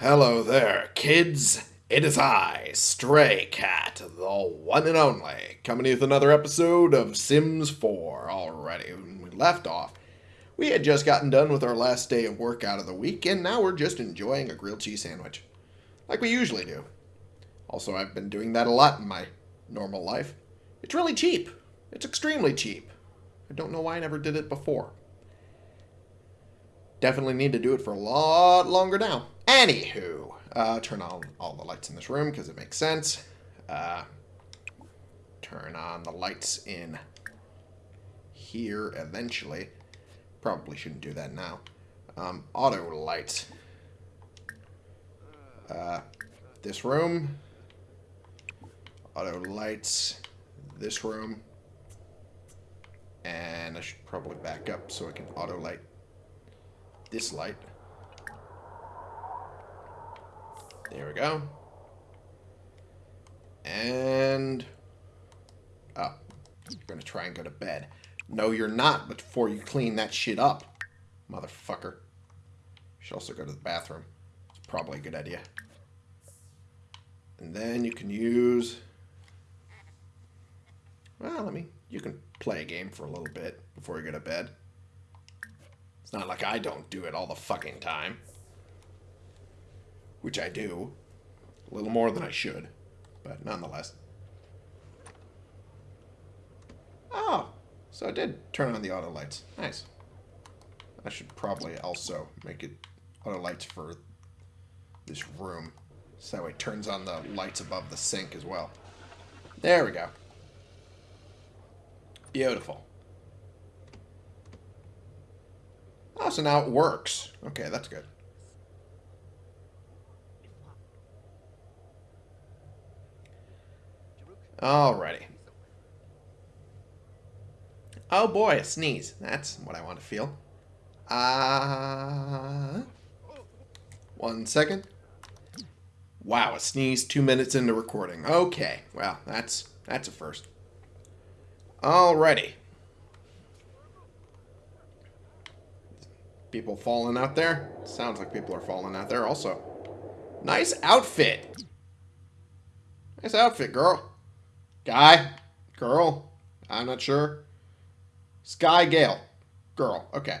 Hello there, kids. It is I, Stray Cat, the one and only, coming with another episode of Sims 4 already. When we left off, we had just gotten done with our last day of work out of the week, and now we're just enjoying a grilled cheese sandwich. Like we usually do. Also, I've been doing that a lot in my normal life. It's really cheap. It's extremely cheap. I don't know why I never did it before. Definitely need to do it for a lot longer now. Anywho, uh, turn on all the lights in this room because it makes sense. Uh, turn on the lights in here eventually. Probably shouldn't do that now. Um, auto lights. Uh, this room. Auto lights. This room. And I should probably back up so I can auto light this light. There we go. And... Oh, you're going to try and go to bed. No, you're not before you clean that shit up, motherfucker. You should also go to the bathroom. It's probably a good idea. And then you can use... Well, let me... You can play a game for a little bit before you go to bed. It's not like I don't do it all the fucking time. Which I do. A little more than I should. But nonetheless. Oh, so I did turn on the auto lights. Nice. I should probably also make it auto lights for this room. So that way it turns on the lights above the sink as well. There we go. Beautiful. Oh, so now it works. Okay, that's good. Alrighty. Oh boy, a sneeze. That's what I want to feel. Uh, one second. Wow, a sneeze two minutes into recording. Okay, well, that's that's a first. Alrighty. People falling out there? Sounds like people are falling out there also. Nice outfit. Nice outfit, girl. Guy? Girl? I'm not sure. Sky Gale. Girl. Okay.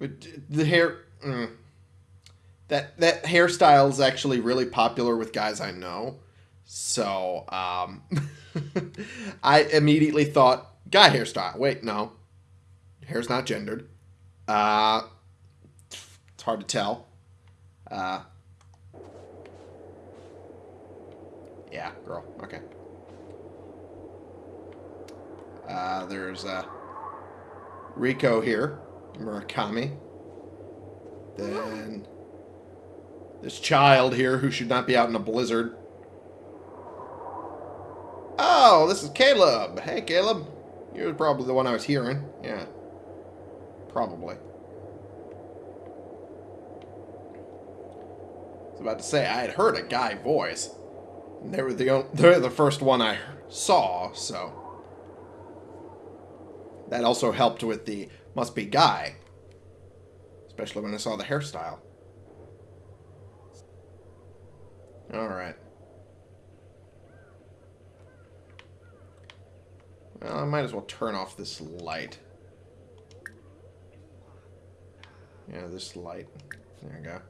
The hair... Mm. That, that hairstyle is actually really popular with guys I know. So, um... I immediately thought, guy hairstyle. Wait, no. Hair's not gendered. Uh, it's hard to tell. Uh, yeah, girl. Okay. Uh, there's uh, Rico here, Murakami. Then this child here who should not be out in a blizzard. Oh, this is Caleb. Hey, Caleb. You're probably the one I was hearing. Yeah. Probably. I was about to say, I had heard a guy voice. They were the, they're the first one I saw, so... That also helped with the must be guy. Especially when I saw the hairstyle. Alright. Well, I might as well turn off this light. Yeah, this light. There we go.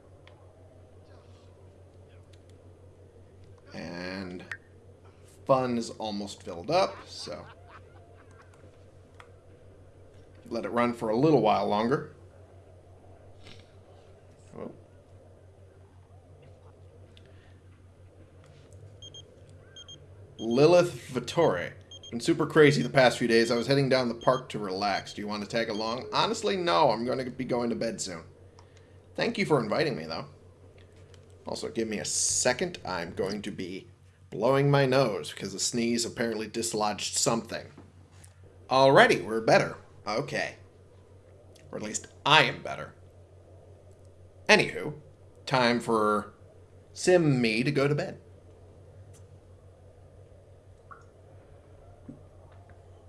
And fun is almost filled up, so let it run for a little while longer. Oh. Lilith Vatore. Been super crazy the past few days. I was heading down the park to relax. Do you want to tag along? Honestly, no. I'm going to be going to bed soon. Thank you for inviting me, though. Also, give me a second. I'm going to be blowing my nose because the sneeze apparently dislodged something. Alrighty, we're better. Okay. Or at least I am better. Anywho, time for Sim me to go to bed.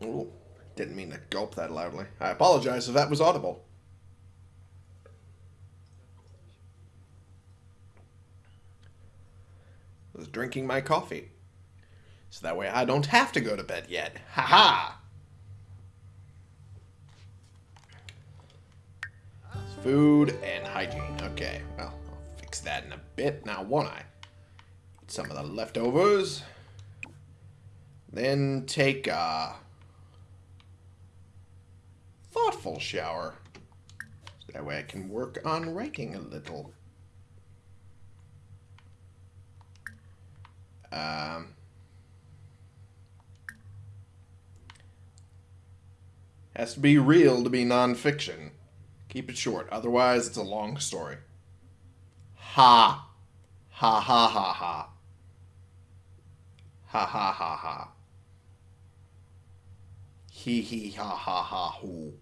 Ooh, didn't mean to gulp that loudly. I apologize if that was audible. Was drinking my coffee. So that way I don't have to go to bed yet. Ha ha! Food and hygiene. Okay, well, I'll fix that in a bit. Now, won't I? Eat some of the leftovers. Then take a thoughtful shower. So that way I can work on writing a little. Um, has to be real to be nonfiction. Keep it short, otherwise it's a long story. Ha. Ha ha ha ha. Ha ha ha ha. Hee hee ha ha ha hoo.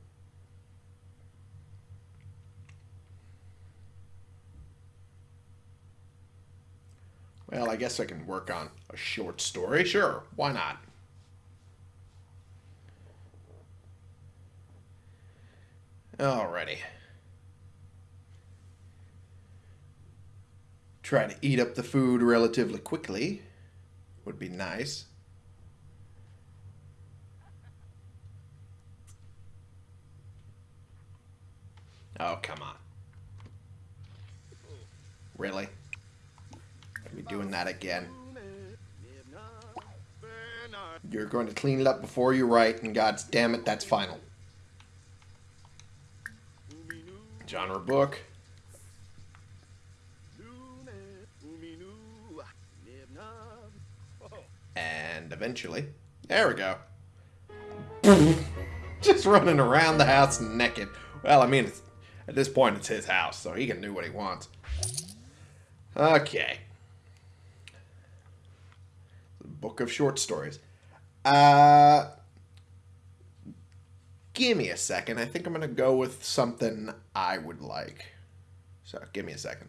Well, I guess I can work on a short story. Sure, why not? Alrighty. Try to eat up the food relatively quickly. Would be nice. Oh, come on. Really? Doing that again? You're going to clean it up before you write, and god's damn it, that's final. Genre book. And eventually, there we go. Just running around the house naked. Well, I mean, at this point, it's his house, so he can do what he wants. Okay. Book of short stories. Uh, give me a second. I think I'm going to go with something I would like. So, give me a second.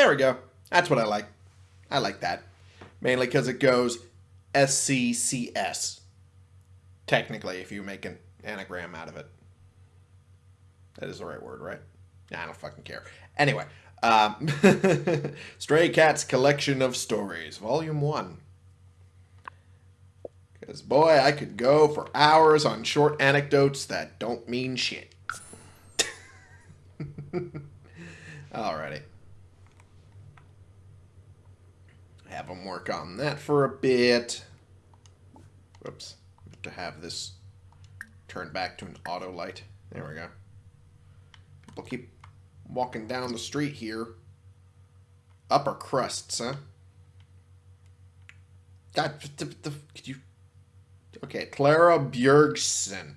There we go. That's what I like. I like that. Mainly because it goes SCCS. Technically, if you make an anagram out of it. That is the right word, right? I don't fucking care. Anyway, um, Stray Cats Collection of Stories, Volume 1. Because, boy, I could go for hours on short anecdotes that don't mean shit. Alrighty. Have them work on that for a bit. Whoops. To have this turned back to an auto light. There we go. People keep walking down the street here. Upper crusts, huh? God, could you... Okay, Clara Bjergsen.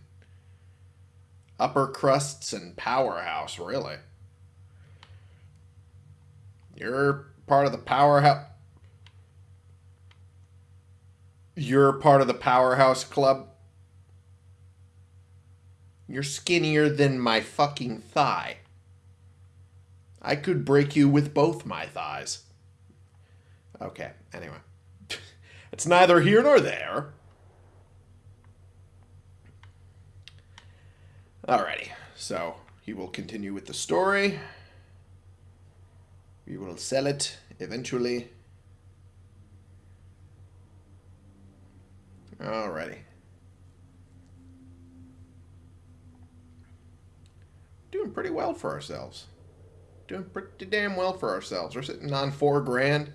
Upper crusts and powerhouse, really. You're part of the powerhouse... You're part of the powerhouse club? You're skinnier than my fucking thigh. I could break you with both my thighs. Okay, anyway. it's neither here nor there. Alrighty, so he will continue with the story. We will sell it eventually. Alrighty. Doing pretty well for ourselves. Doing pretty damn well for ourselves. We're sitting on four grand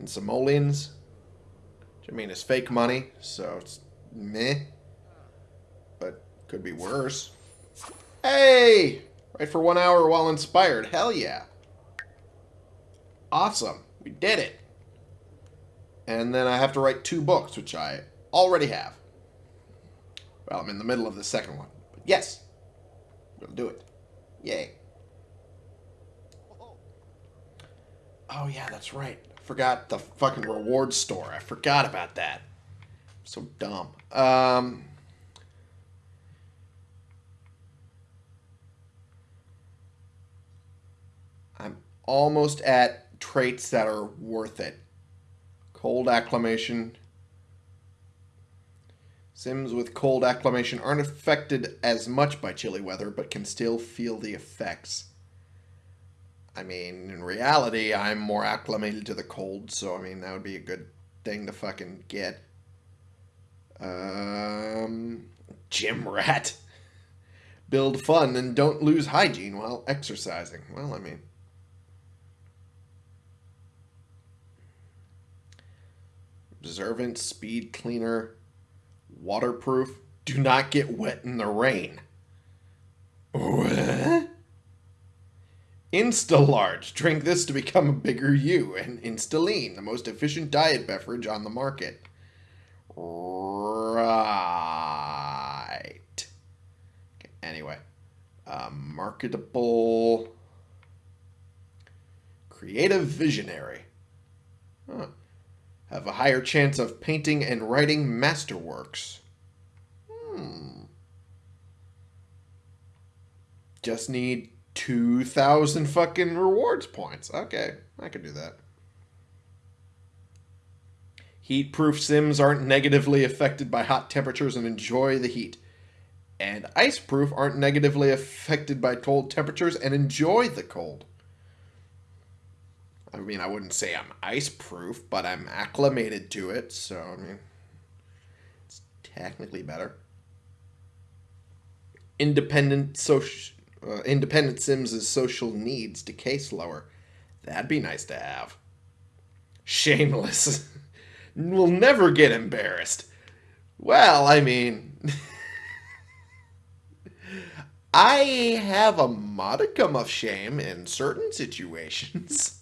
in simoleons. I mean is fake money, so it's meh. But could be worse. Hey! Right for one hour while inspired. Hell yeah. Awesome. We did it. And then I have to write two books, which I already have. Well, I'm in the middle of the second one. But yes, we'll do it. Yay. Oh, yeah, that's right. Forgot the fucking reward store. I forgot about that. So dumb. Um... I'm almost at traits that are worth it. Cold acclimation. Sims with cold acclimation aren't affected as much by chilly weather, but can still feel the effects. I mean, in reality, I'm more acclimated to the cold, so I mean, that would be a good thing to fucking get. Um, gym rat. Build fun and don't lose hygiene while exercising. Well, I mean, observant, speed cleaner, waterproof. Do not get wet in the rain. What? Insta-large. Drink this to become a bigger you. And Instalean, the most efficient diet beverage on the market. Right. Okay, anyway. Uh, marketable. Creative visionary. Huh have a higher chance of painting and writing masterworks. Hmm. Just need 2,000 fucking rewards points. Okay, I can do that. Heat-proof sims aren't negatively affected by hot temperatures and enjoy the heat. And ice-proof aren't negatively affected by cold temperatures and enjoy the cold. I mean, I wouldn't say I'm ice proof, but I'm acclimated to it, so I mean, it's technically better. Independent social, uh, independent Sims' social needs decay slower. That'd be nice to have. Shameless. we'll never get embarrassed. Well, I mean, I have a modicum of shame in certain situations.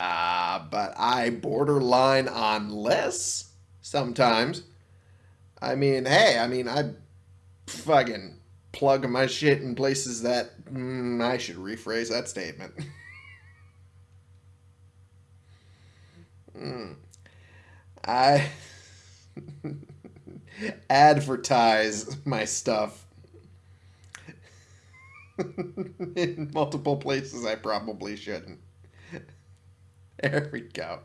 Uh, but I borderline on less sometimes. I mean, hey, I mean, I fucking plug my shit in places that mm, I should rephrase that statement. mm. I advertise my stuff in multiple places I probably shouldn't. There we go.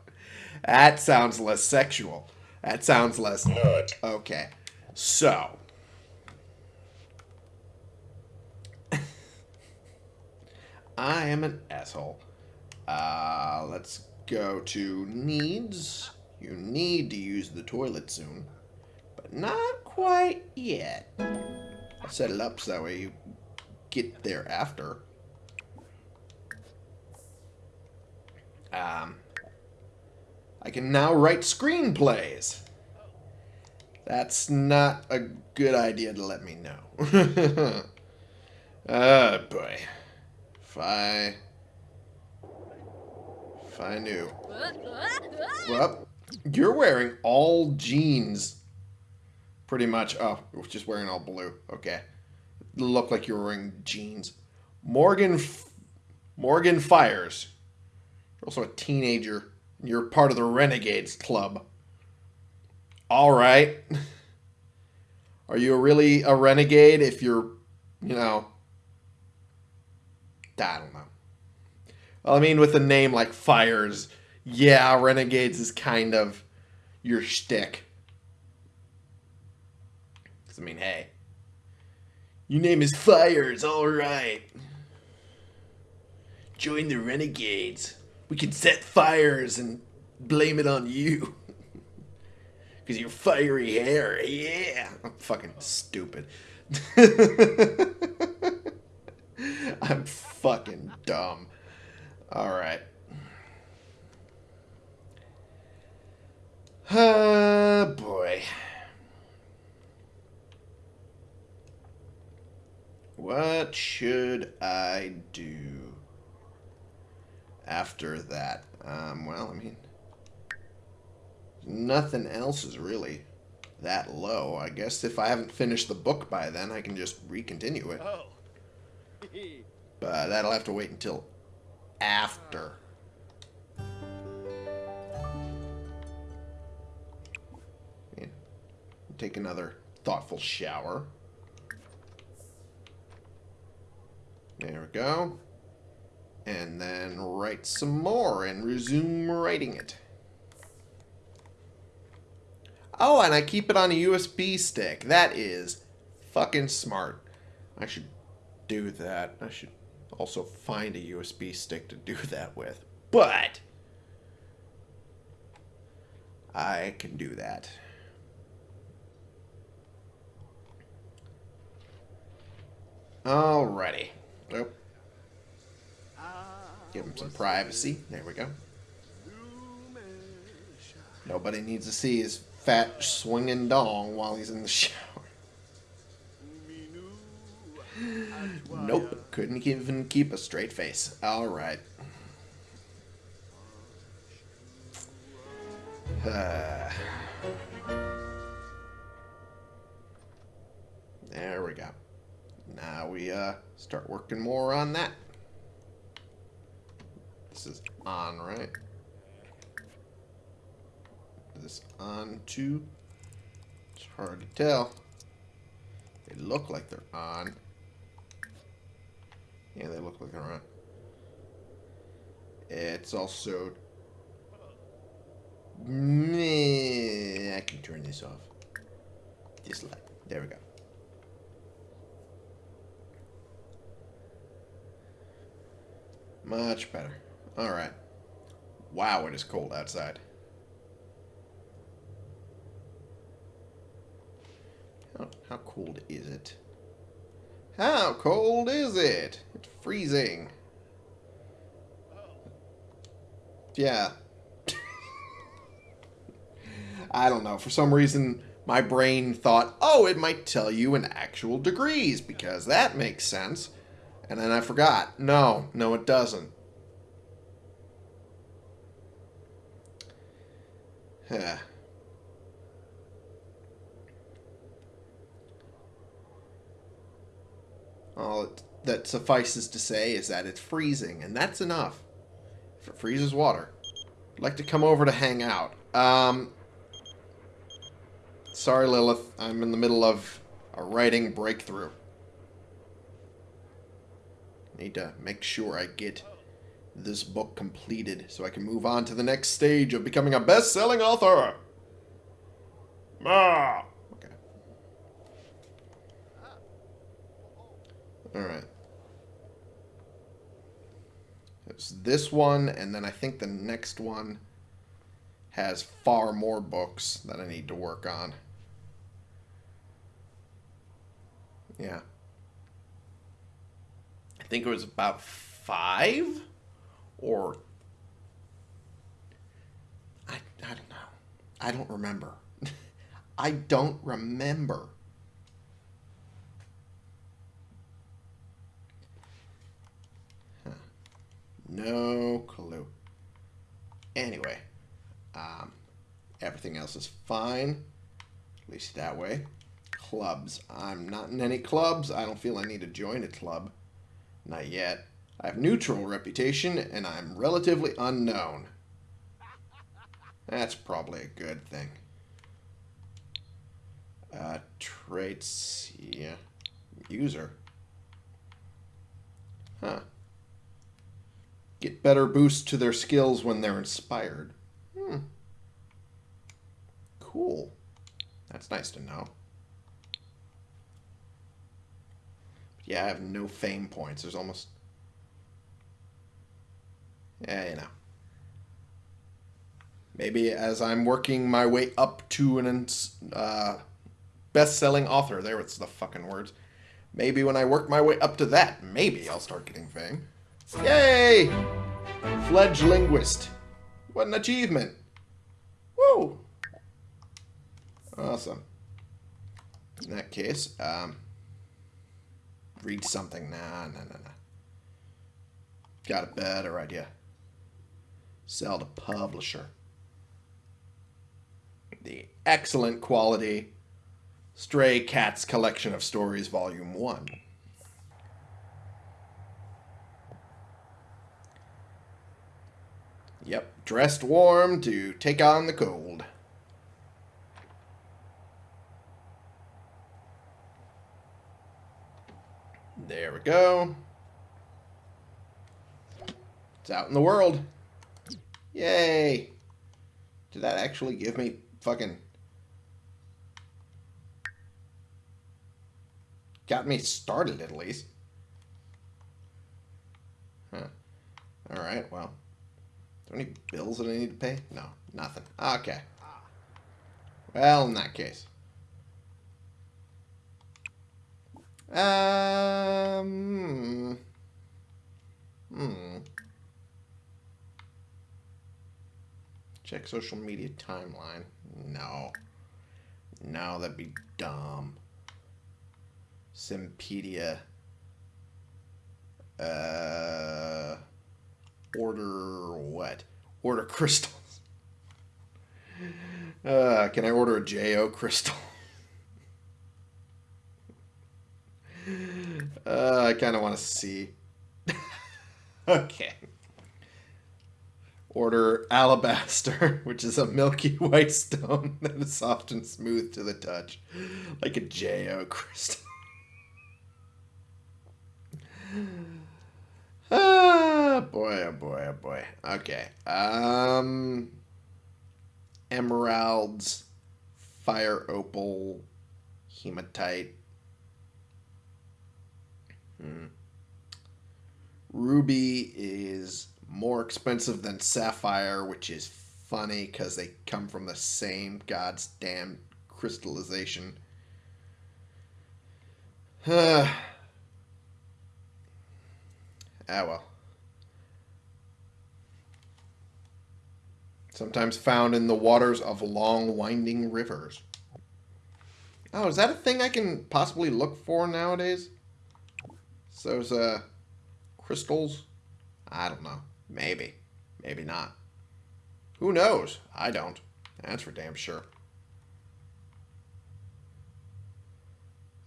That sounds less sexual. That sounds less. Good. Okay. So. I am an asshole. Uh, let's go to needs. You need to use the toilet soon. But not quite yet. Set it up so that way you get there after. Um, I can now write screenplays. That's not a good idea to let me know. oh boy. If I... If I knew. Well, you're wearing all jeans. Pretty much. Oh, just wearing all blue. Okay. Look like you're wearing jeans. Morgan... Morgan Fyres. You're also a teenager. You're part of the Renegades Club. All right. Are you really a renegade if you're, you know... I don't know. Well, I mean, with a name like Fires, yeah, Renegades is kind of your shtick. Because, I mean, hey. Your name is Fires, alright. Join the Renegades. We can set fires and blame it on you. Because your fiery hair, yeah. I'm fucking stupid. I'm fucking dumb. Alright. Oh, ah, boy. What should I do after that? Um, well, I mean, nothing else is really that low. I guess if I haven't finished the book by then, I can just recontinue it. Oh. But that'll have to wait until after. Yeah. Take another thoughtful shower. There we go. And then write some more and resume writing it. Oh, and I keep it on a USB stick. That is fucking smart. I should do that. I should also find a USB stick to do that with. But I can do that. Alrighty. Oh. Give him some privacy. There we go. Nobody needs to see his fat swinging dong while he's in the shower. Nope. Couldn't even keep a straight face. Alright. Uh, there we go. Now we uh, start working more on that. This is on, right? Is this on too? It's hard to tell. They look like they're on. Yeah, they look like they're on. It's also... I can turn this off. This light. There we go. Much better. Alright. Wow, it is cold outside. How, how cold is it? How cold is it? It's freezing. Yeah. I don't know. For some reason, my brain thought, oh, it might tell you in actual degrees, because that makes sense. And then I forgot. No, no, it doesn't. Yeah. All that suffices to say is that it's freezing, and that's enough. If it freezes water. I'd like to come over to hang out. Um, sorry, Lilith. I'm in the middle of a writing breakthrough. Need to make sure I get this book completed so I can move on to the next stage of becoming a best-selling author. Ah. Okay. All right. It's this one, and then I think the next one has far more books that I need to work on. Yeah. I think it was about five or I, I don't know. I don't remember. I don't remember. Huh. No clue. Anyway, um, everything else is fine. At least that way. Clubs. I'm not in any clubs. I don't feel I need to join a club. Not yet. I have neutral reputation, and I'm relatively unknown. That's probably a good thing. Uh, traits, yeah. User. Huh. Get better boost to their skills when they're inspired. Hmm. Cool. That's nice to know. yeah, I have no fame points. There's almost yeah, you know. Maybe as I'm working my way up to an uh, best-selling author, there it's the fucking words. Maybe when I work my way up to that, maybe I'll start getting fame. Yay! Fledged linguist. What an achievement. Woo! Awesome. In that case, um, read something. Nah, nah, nah, nah. Got a better idea. Sell to publisher. The excellent quality Stray Cats Collection of Stories, Volume 1. Yep, dressed warm to take on the cold. There we go. It's out in the world. Yay. Did that actually give me fucking... Got me started, at least. Huh. Alright, well. There any bills that I need to pay? No, nothing. Okay. Well, in that case. Um. Hmm. Check social media timeline. No. No, that'd be dumb. Simpedia. Uh. Order what? Order crystals. Uh, can I order a JO crystal? Uh, I kind of want to see. okay. Order alabaster, which is a milky white stone that is soft and smooth to the touch, like a JO crystal. ah, boy, oh boy, oh boy. Okay. Um, emeralds, fire opal, hematite, Hmm. Ruby is more expensive than Sapphire, which is funny because they come from the same god's damn crystallization. ah, well. Sometimes found in the waters of long, winding rivers. Oh, is that a thing I can possibly look for nowadays? those uh, crystals? I don't know. Maybe. Maybe not. Who knows? I don't. That's for damn sure.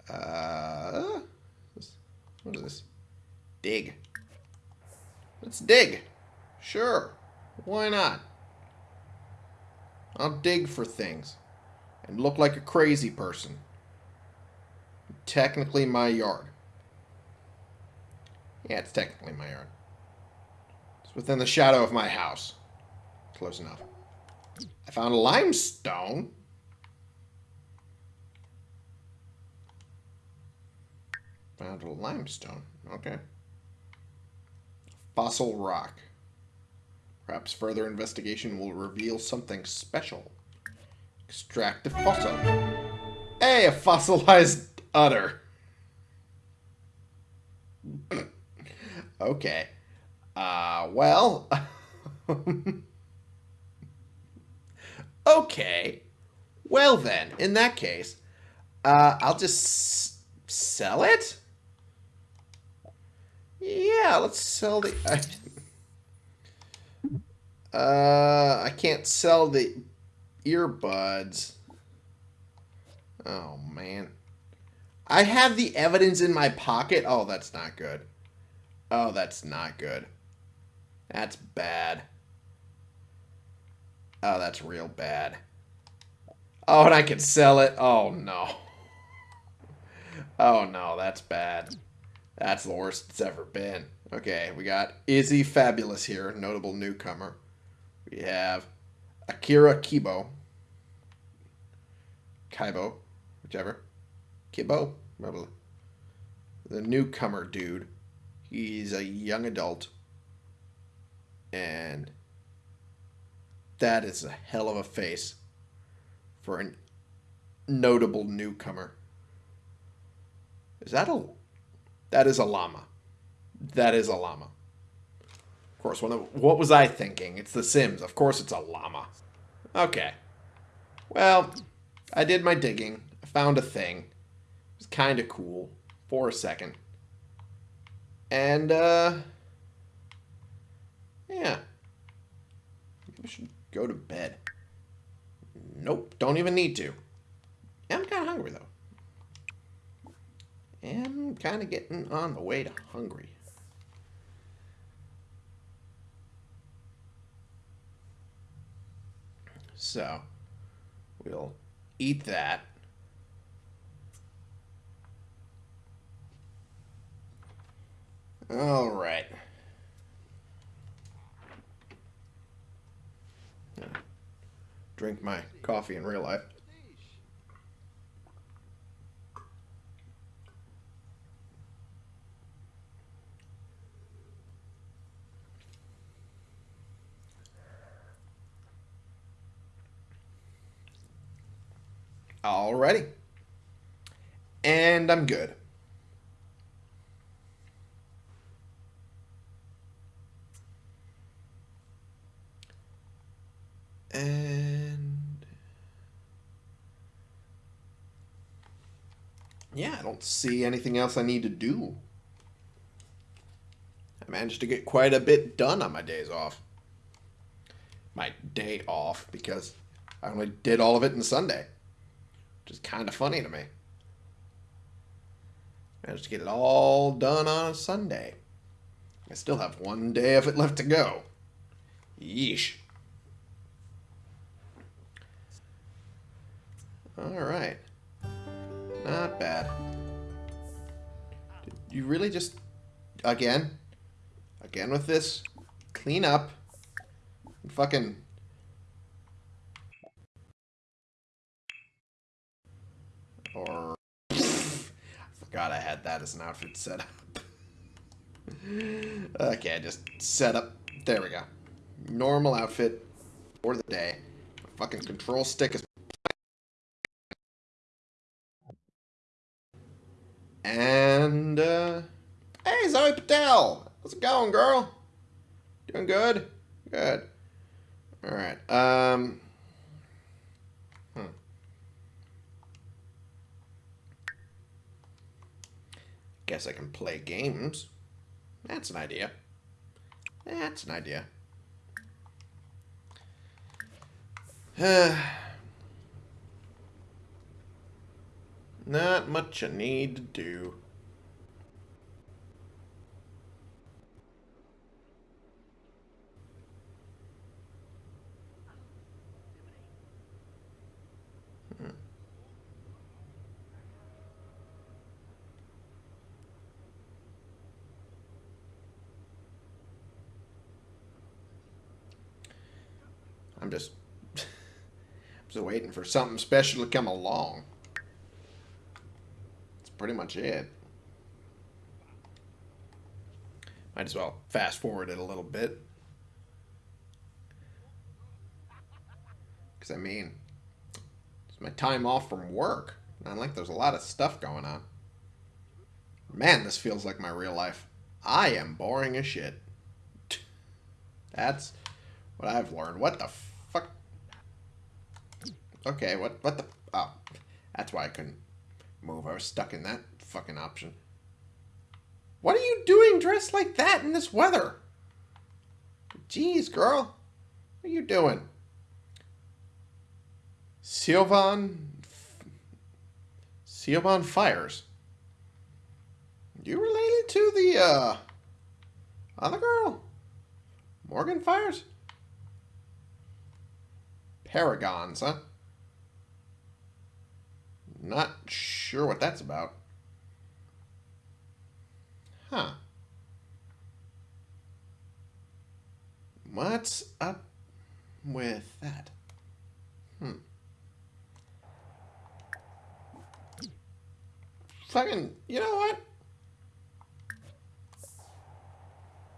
Uh, what is this? Dig. Let's dig. Sure. Why not? I'll dig for things. And look like a crazy person. Technically my yard. Yeah, it's technically my yard. It's within the shadow of my house. Close enough. I found a limestone. Found a limestone. Okay. Fossil rock. Perhaps further investigation will reveal something special. Extract the fossil. Hey, a fossilized udder. Okay. Uh, well. okay. Well then, in that case, uh, I'll just sell it? Yeah, let's sell the... uh, I can't sell the earbuds. Oh, man. I have the evidence in my pocket. Oh, that's not good. Oh, that's not good. That's bad. Oh, that's real bad. Oh, and I can sell it. Oh, no. Oh, no, that's bad. That's the worst it's ever been. Okay, we got Izzy Fabulous here, notable newcomer. We have Akira Kibo. Kaibo, whichever. Kibo? The newcomer dude. He's a young adult. And that is a hell of a face for a notable newcomer. Is that a That is a llama. That is a llama. Of course, what was I thinking? It's The Sims. Of course it's a llama. Okay. Well, I did my digging. I found a thing. It was kind of cool for a second. And, uh... Yeah. I should go to bed. Nope, don't even need to. I'm kind of hungry, though. I'm kind of getting on the way to hungry. So, we'll eat that. All right. Drink my coffee in real life. Alrighty. And I'm good. And... Yeah, I don't see anything else I need to do. I managed to get quite a bit done on my days off. My day off, because I only did all of it in Sunday. Which is kind of funny to me. Managed to get it all done on a Sunday. I still have one day of it left to go. Yeesh. Alright. Not bad. Did you really just... Again? Again with this? Clean up. Fucking Or... I forgot I had that as an outfit set up. okay, just set up. There we go. Normal outfit for the day. fucking control stick is... And, uh... Hey, Zoe Patel! How's it going, girl? Doing good? Good. Alright, um... Guess I can play games. That's an idea. That's an idea. Not much I need to do. Hmm. I'm just, I'm just waiting for something special to come along. Pretty much it. Might as well fast forward it a little bit. Because, I mean, it's my time off from work. Not like there's a lot of stuff going on. Man, this feels like my real life. I am boring as shit. That's what I've learned. What the fuck? Okay, what what the... Oh, that's why I couldn't move. I was stuck in that fucking option. What are you doing dressed like that in this weather? Jeez, girl. What are you doing? Sylvan... Sylvan Fyres. You related to the, uh... Other girl? Morgan Fyres? Paragons, huh? Not sure what that's about. Huh. What's up with that? Hmm. Fucking, you know what?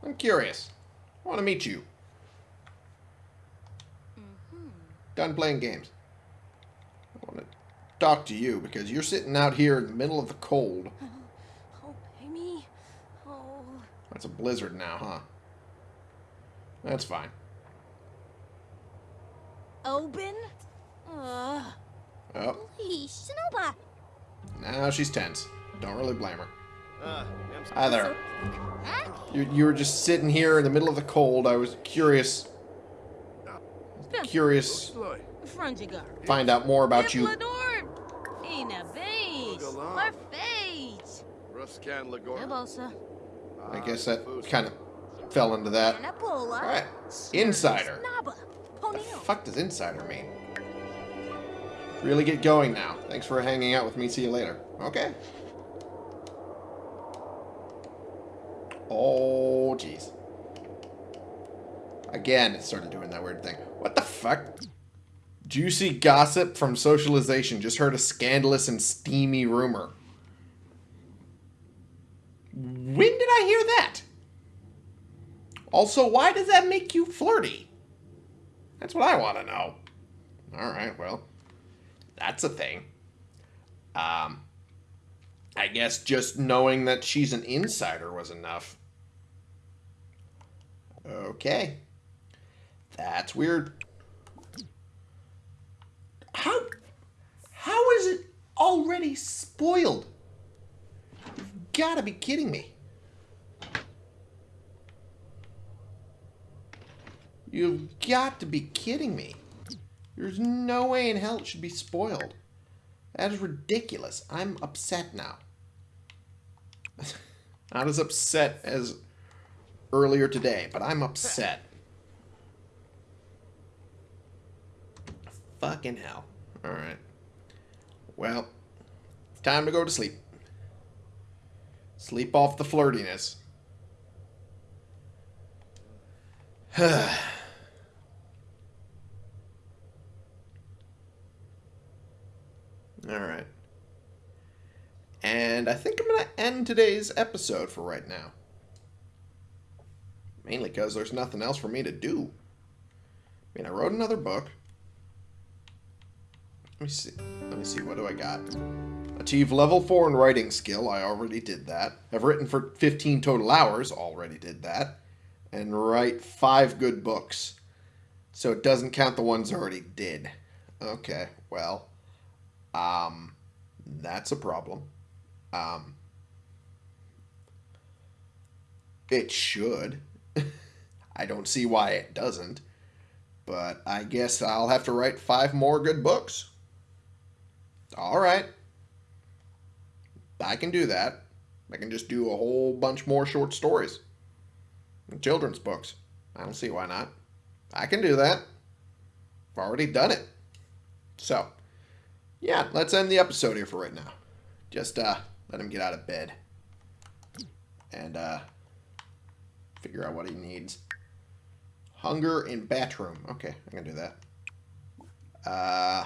I'm curious. I want to meet you. Mm -hmm. Done playing games talk to you because you're sitting out here in the middle of the cold. Oh, Amy. That's a blizzard now, huh? That's fine. Open? Uh, Oh, please, Shinoba. now she's tense. Don't really blame her. I'm Hi there. Huh? You, you were just sitting here in the middle of the cold. I was curious, curious, find out more about you. Ruscan Lagor. Nebosa. I guess that kind of fell into that. Anapola. Alright. Insider. What the fuck does insider mean? Really get going now. Thanks for hanging out with me. See you later. Okay. Oh, jeez. Again, it started doing that weird thing. What the fuck? Juicy gossip from socialization. Just heard a scandalous and steamy rumor. When did I hear that? Also, why does that make you flirty? That's what I want to know. Alright, well, that's a thing. Um, I guess just knowing that she's an insider was enough. Okay. That's weird. How how is it already spoiled? You've got to be kidding me. You've got to be kidding me. There's no way in hell it should be spoiled. That is ridiculous. I'm upset now. Not as upset as earlier today, but I'm upset. Fucking hell. Alright. Well, time to go to sleep. Sleep off the flirtiness. Alright. And I think I'm going to end today's episode for right now. Mainly because there's nothing else for me to do. I mean, I wrote another book. Let me see. Let me see. What do I got? Achieve level 4 in writing skill. I already did that. I've written for 15 total hours. Already did that. And write 5 good books. So it doesn't count the ones I already did. Okay, well. Um, that's a problem. Um, it should. I don't see why it doesn't. But I guess I'll have to write five more good books. All right. I can do that. I can just do a whole bunch more short stories. Children's books. I don't see why not. I can do that. I've already done it. So, yeah, let's end the episode here for right now. Just uh, let him get out of bed. And uh, figure out what he needs. Hunger in bathroom. Okay, I can do that. Uh,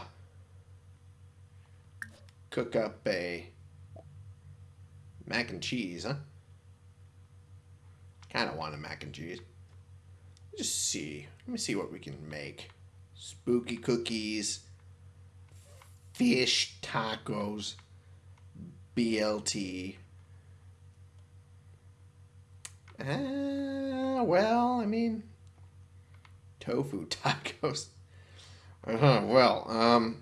cook up a mac and cheese, huh? Kind of want a mac and cheese. Just see. Let me see what we can make. Spooky cookies. Fish tacos. BLT. Uh, well, I mean, tofu tacos. Uh-huh, well, um,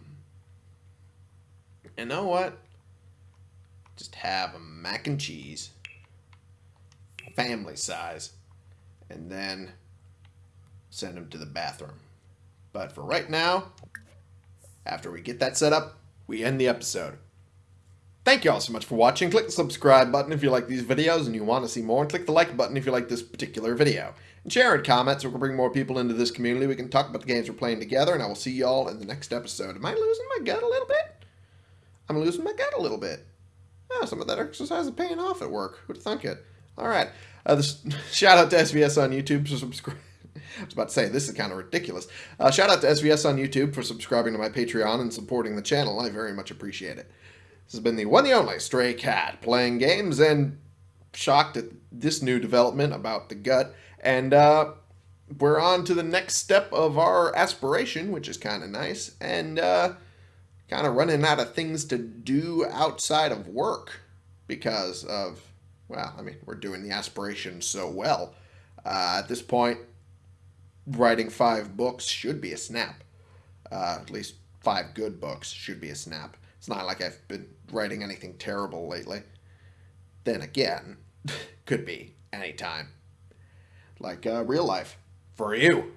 you know what? Just have a mac and cheese, family size, and then send them to the bathroom. But for right now, after we get that set up, we end the episode. Thank you all so much for watching. Click the subscribe button if you like these videos and you want to see more, and click the like button if you like this particular video. And share and comment so we can bring more people into this community. We can talk about the games we're playing together, and I will see you all in the next episode. Am I losing my gut a little bit? I'm losing my gut a little bit. Oh, some of that exercise is paying off at work. Who'd thunk it? All right. Uh, this, shout out to SVS on YouTube for subscribe. I was about to say, this is kind of ridiculous. Uh, shout out to SVS on YouTube for subscribing to my Patreon and supporting the channel. I very much appreciate it. This has been the one and only Stray Cat playing games and shocked at this new development about the gut. And uh, we're on to the next step of our aspiration, which is kind of nice. And uh, kind of running out of things to do outside of work because of well, I mean, we're doing the aspiration so well. Uh, at this point, writing five books should be a snap. Uh, at least five good books should be a snap. It's not like I've been writing anything terrible lately. Then again, could be anytime. Like uh, real life. For you.